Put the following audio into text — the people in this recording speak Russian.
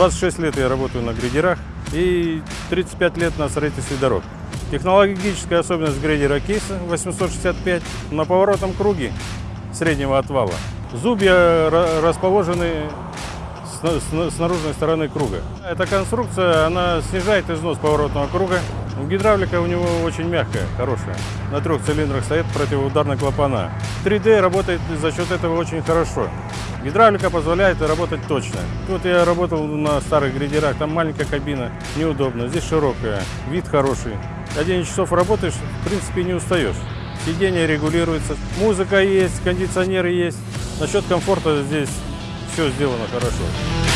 26 лет я работаю на грейдерах и 35 лет на строительстве дорог. Технологическая особенность грейдера кейса 865 на поворотном круге среднего отвала. Зубья ра- расположены с наружной стороны круга. Эта конструкция, она снижает износ поворотного круга. Гидравлика у него очень мягкая, хорошая. На трех цилиндрах стоят противоударные клапана. 3D работает за счет этого очень хорошо. Гидравлика позволяет работать точно. Тут я работал на старых грейдерах, там маленькая кабина, неудобно. Здесь широкая, вид хороший. 11 часов работаешь, в принципе, не устаешь. Сиденье регулируется, музыка есть, кондиционеры есть. Насчет комфорта здесь все сделано хорошо.